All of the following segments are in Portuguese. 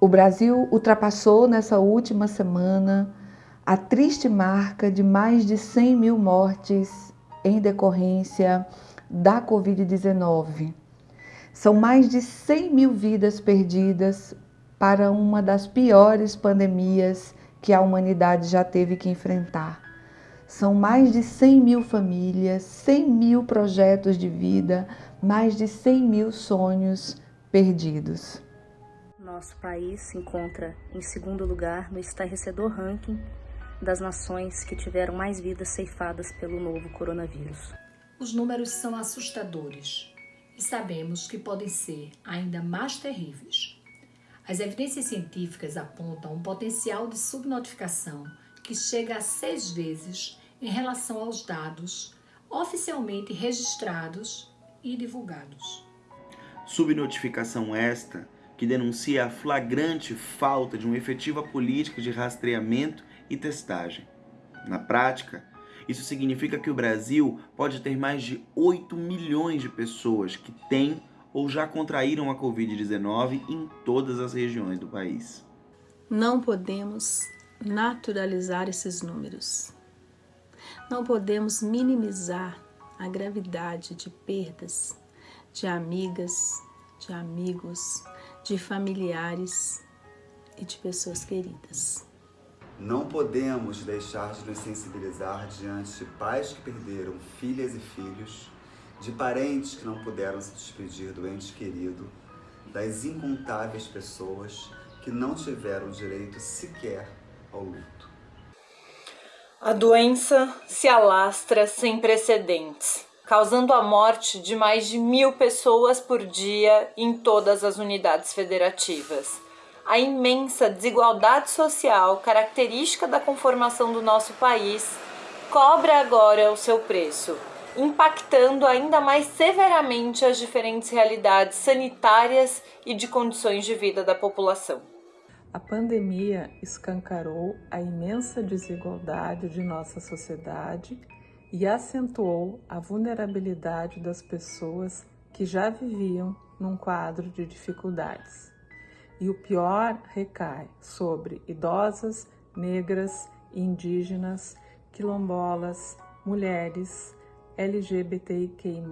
O Brasil ultrapassou nessa última semana a triste marca de mais de 100 mil mortes em decorrência da Covid-19. São mais de 100 mil vidas perdidas para uma das piores pandemias que a humanidade já teve que enfrentar. São mais de 100 mil famílias, 100 mil projetos de vida, mais de 100 mil sonhos perdidos. Nosso país se encontra em segundo lugar no estarrecedor ranking das nações que tiveram mais vidas ceifadas pelo novo coronavírus. Os números são assustadores e sabemos que podem ser ainda mais terríveis. As evidências científicas apontam um potencial de subnotificação que chega a seis vezes em relação aos dados oficialmente registrados e divulgados. Subnotificação esta que denuncia a flagrante falta de uma efetiva política de rastreamento e testagem. Na prática, isso significa que o Brasil pode ter mais de 8 milhões de pessoas que têm ou já contraíram a Covid-19 em todas as regiões do país. Não podemos naturalizar esses números. Não podemos minimizar a gravidade de perdas de amigas, de amigos, de familiares e de pessoas queridas. Não podemos deixar de nos sensibilizar diante de pais que perderam filhas e filhos, de parentes que não puderam se despedir do ente querido, das incontáveis pessoas que não tiveram direito sequer ao luto. A doença se alastra sem precedentes causando a morte de mais de mil pessoas por dia em todas as unidades federativas. A imensa desigualdade social, característica da conformação do nosso país, cobra agora o seu preço, impactando ainda mais severamente as diferentes realidades sanitárias e de condições de vida da população. A pandemia escancarou a imensa desigualdade de nossa sociedade e acentuou a vulnerabilidade das pessoas que já viviam num quadro de dificuldades. E o pior recai sobre idosas, negras, indígenas, quilombolas, mulheres, LGBTIQI+,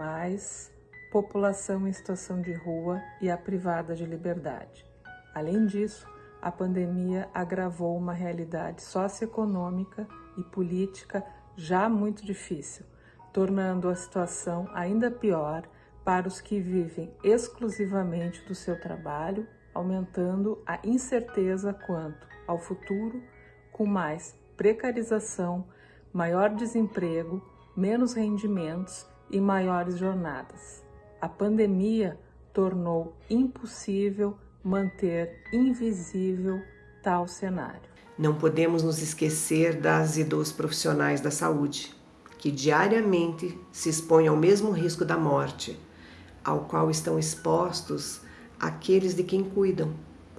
população em situação de rua e a privada de liberdade. Além disso, a pandemia agravou uma realidade socioeconômica e política já muito difícil, tornando a situação ainda pior para os que vivem exclusivamente do seu trabalho, aumentando a incerteza quanto ao futuro, com mais precarização, maior desemprego, menos rendimentos e maiores jornadas. A pandemia tornou impossível manter invisível tal cenário. Não podemos nos esquecer das e dos profissionais da saúde, que diariamente se expõem ao mesmo risco da morte, ao qual estão expostos aqueles de quem cuidam,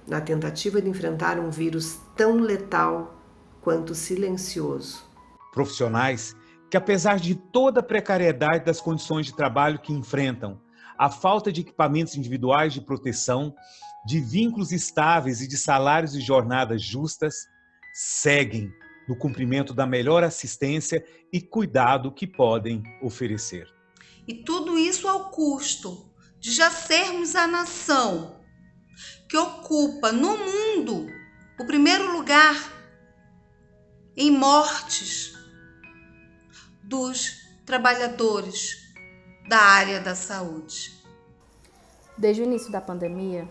na tentativa de enfrentar um vírus tão letal quanto silencioso. Profissionais que, apesar de toda a precariedade das condições de trabalho que enfrentam, a falta de equipamentos individuais de proteção, de vínculos estáveis e de salários e jornadas justas, seguem no cumprimento da melhor assistência e cuidado que podem oferecer. E tudo isso ao custo de já sermos a nação que ocupa no mundo o primeiro lugar em mortes dos trabalhadores da área da saúde. Desde o início da pandemia,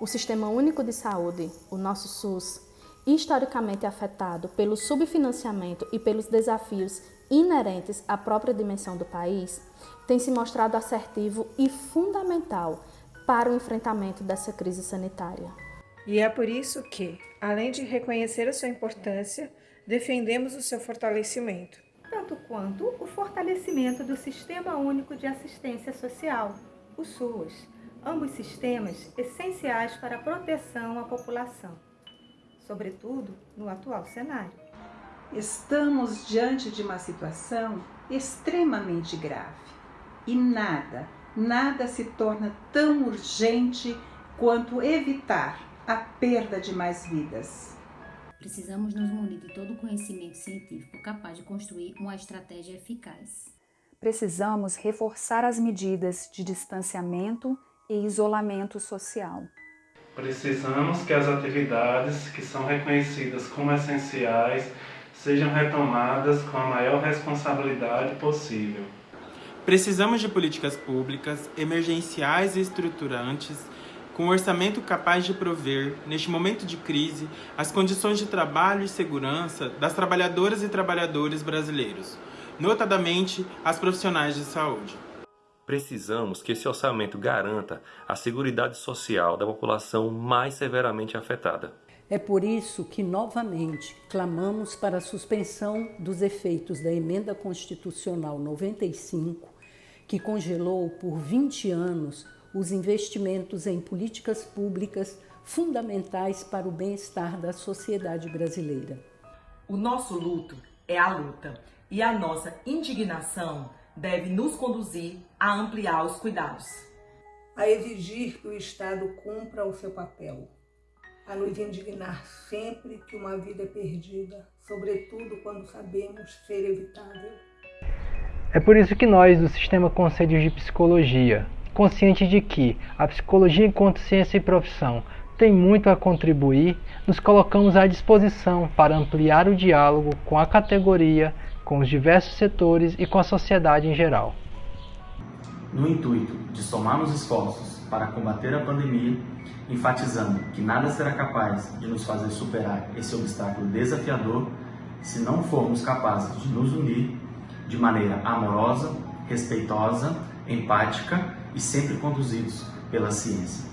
o Sistema Único de Saúde, o nosso SUS, historicamente afetado pelo subfinanciamento e pelos desafios inerentes à própria dimensão do país, tem se mostrado assertivo e fundamental para o enfrentamento dessa crise sanitária. E é por isso que, além de reconhecer a sua importância, defendemos o seu fortalecimento. Tanto quanto o fortalecimento do Sistema Único de Assistência Social, o SUS, ambos sistemas essenciais para a proteção à população sobretudo no atual cenário. Estamos diante de uma situação extremamente grave e nada, nada se torna tão urgente quanto evitar a perda de mais vidas. Precisamos nos munir de todo o conhecimento científico capaz de construir uma estratégia eficaz. Precisamos reforçar as medidas de distanciamento e isolamento social. Precisamos que as atividades que são reconhecidas como essenciais sejam retomadas com a maior responsabilidade possível. Precisamos de políticas públicas emergenciais e estruturantes com um orçamento capaz de prover, neste momento de crise, as condições de trabalho e segurança das trabalhadoras e trabalhadores brasileiros, notadamente as profissionais de saúde. Precisamos que esse orçamento garanta a segurança social da população mais severamente afetada. É por isso que, novamente, clamamos para a suspensão dos efeitos da Emenda Constitucional 95, que congelou por 20 anos os investimentos em políticas públicas fundamentais para o bem-estar da sociedade brasileira. O nosso luto é a luta e a nossa indignação deve nos conduzir a ampliar os cuidados. A exigir que o Estado cumpra o seu papel. A nos indignar sempre que uma vida é perdida, sobretudo quando sabemos ser evitável. É por isso que nós, do Sistema Conselhos de Psicologia, consciente de que a psicologia enquanto ciência e profissão tem muito a contribuir, nos colocamos à disposição para ampliar o diálogo com a categoria, com os diversos setores e com a sociedade em geral. No intuito de somarmos esforços para combater a pandemia, enfatizando que nada será capaz de nos fazer superar esse obstáculo desafiador se não formos capazes de nos unir de maneira amorosa, respeitosa, empática e sempre conduzidos pela ciência.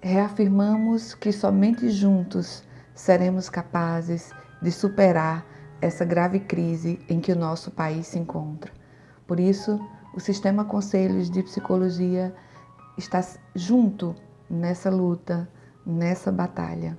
Reafirmamos que somente juntos seremos capazes de superar essa grave crise em que o nosso país se encontra. Por isso, o Sistema Conselhos de Psicologia está junto nessa luta, nessa batalha.